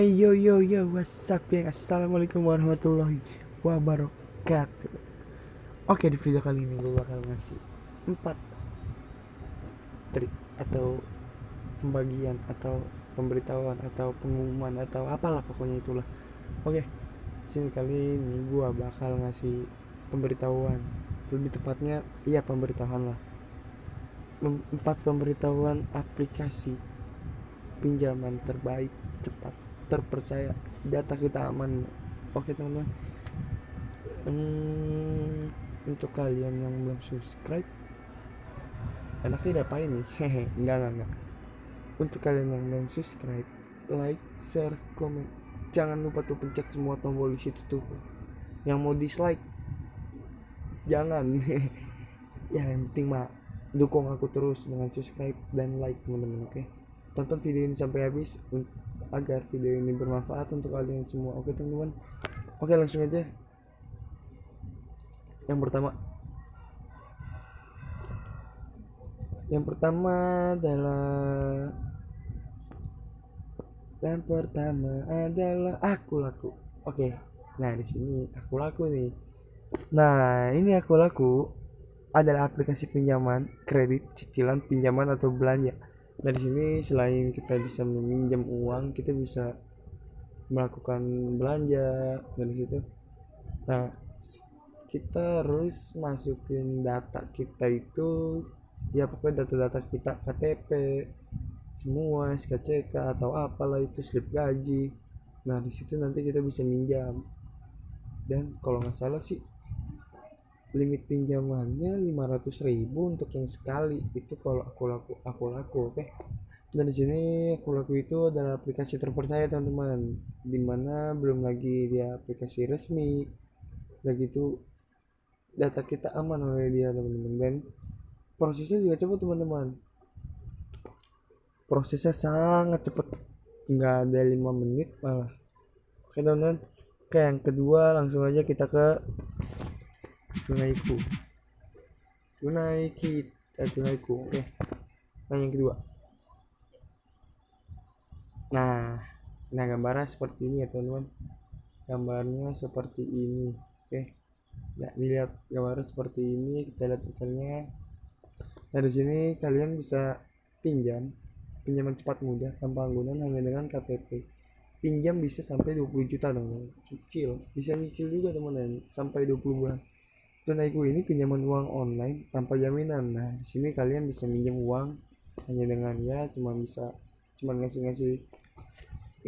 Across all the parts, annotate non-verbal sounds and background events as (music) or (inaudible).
Hey yo yo yo, what's up geng? Assalamualaikum warahmatullahi wabarakatuh. Oke di video kali ini gue bakal ngasih 4 trik atau pembagian atau pemberitahuan atau pengumuman atau apalah pokoknya itulah. Oke, sini kali ini gue bakal ngasih pemberitahuan. Lebih tepatnya, iya pemberitahuan lah. Empat pemberitahuan aplikasi pinjaman terbaik cepat terpercaya data kita aman. Oke teman-teman. Hmm, untuk kalian yang belum subscribe enaknya ngapain nih? Hehe enggak enggak enggak. Untuk kalian yang belum subscribe like share komen. Jangan lupa tuh pencet semua tombol di situ tuh. Yang mau dislike jangan. (laughs) Ya yang penting mah dukung aku terus dengan subscribe dan like teman-teman oke? Tonton video ini sampai habis agar video ini bermanfaat untuk kalian semua. Oke teman-teman. Oke langsung aja. Yang pertama. Yang pertama adalah yang pertama adalah aku laku oke. Nah di sini aku laku nih. Nah ini aku laku adalah aplikasi pinjaman kredit cicilan pinjaman atau belanja dari sini selain kita bisa meminjam uang kita bisa melakukan belanja dari situ. Nah kita harus masukin data kita itu ya pokoknya data-data kita KTP semua SKCK atau apalah itu slip gaji. Nah di situ nanti kita bisa minjam. Dan kalau nggak salah sih limit pinjamannya 500.000 untuk yang sekali. Itu kalau aku laku aku laku oke? Okay? dan di sini aku laku itu adalah aplikasi terpercaya teman-teman. Di mana belum lagi dia aplikasi resmi. Lagi itu data kita aman oleh dia teman-teman. Dan prosesnya juga cepat teman-teman. Prosesnya sangat cepat nggak ada lima menit malah. Oke teman-teman. Oke yang kedua langsung aja kita ke tunaiku tunai kita tunaiku oke. Nah yang kedua. Nah nah gambarnya seperti ini ya teman-teman. Gambarnya seperti ini oke. Nah dilihat gambarnya seperti ini kita lihat detailnya. Nah di sini kalian bisa pinjam pinjaman cepat mudah tanpa anggunan hanya dengan KTP pinjam bisa sampai 20 juta dong cicil bisa nyicil juga teman-teman sampai 20 bulan Tunaiku ini pinjaman uang online tanpa jaminan. Nah, di sini kalian bisa minjem uang hanya dengan ya cuma bisa cuma ngasih-ngasih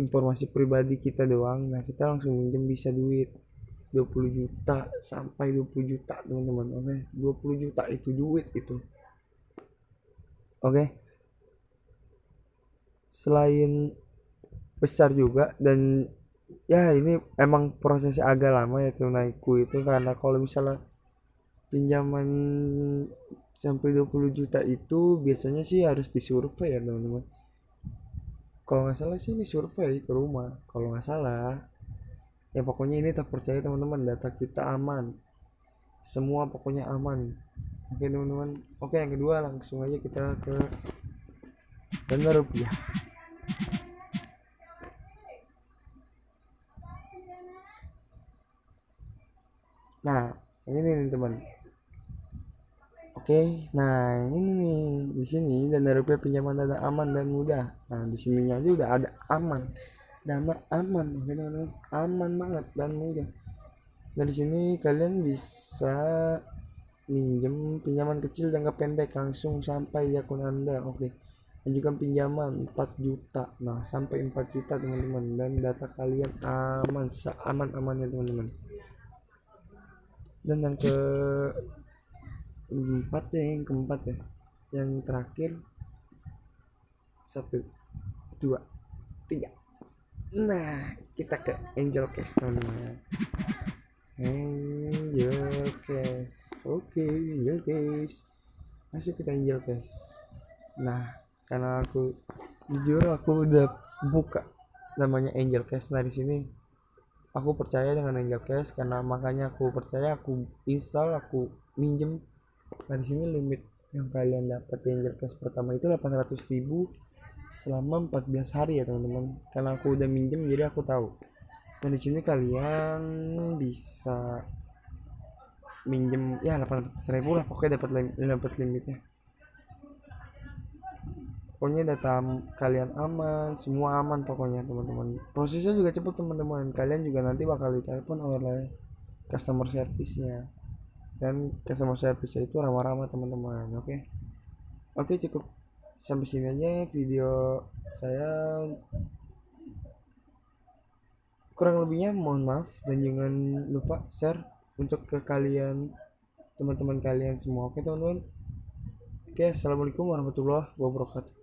informasi pribadi kita doang. Nah, kita langsung minjem bisa duit 20 juta sampai 20 juta, teman-teman. Oke, 20 juta itu duit itu. Oke. Selain besar juga dan ya ini emang prosesnya agak lama ya tunaiku itu karena kalau misalnya pinjaman sampai 20 juta itu biasanya sih harus disurvei ya teman-teman. Kalau nggak salah sih ini survei ke rumah. Kalau nggak salah ya pokoknya ini terpercaya teman-teman data kita aman. Semua pokoknya aman. Oke teman-teman. Oke yang kedua langsung aja kita ke dana rupiah. Nah ini nih teman Oke, nah ini nih di sini dana rupiah pinjaman dana aman dan mudah. Nah di sininya aja udah ada aman, dana aman, teman-teman, aman banget dan mudah. Nah di sini kalian bisa minjem pinjaman kecil jangka pendek langsung sampai di akun anda, oke. Dan juga pinjaman 4 juta, nah sampai 4 juta teman-teman dan data kalian aman, seaman amannya teman-teman. Dan yang ke empat ya yang keempat ya. Yang terakhir satu dua tiga. Nah kita ke angel case teman angel case oke okay, angel case masuk kita angel case nah karena aku jujur aku udah buka namanya angel case nah di sini aku percaya dengan angel case karena makanya aku percaya aku install aku minjem nah di sini limit yang kalian dapat angel cash pertama itu 800 ribu selama 14 hari ya teman-teman. Karena aku udah minjem jadi aku tahu. Dan di sini kalian bisa minjem ya 800 ribu lah. Pokoknya dapat lim dapat limitnya. Pokoknya data kalian aman semua aman pokoknya teman-teman. Prosesnya juga cepet teman-teman. Kalian juga nanti bakal ditelepon oleh customer service-nya dan customer service itu ramah-ramah teman-teman. Oke? Okay? oke okay, cukup. Sampai sini aja video saya. Kurang lebihnya mohon maaf. Dan jangan lupa share untuk ke kalian teman-teman kalian semua. Oke teman-teman? Oke assalamualaikum warahmatullahi wabarakatuh